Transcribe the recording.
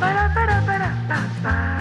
ba da ba da ba da ba ba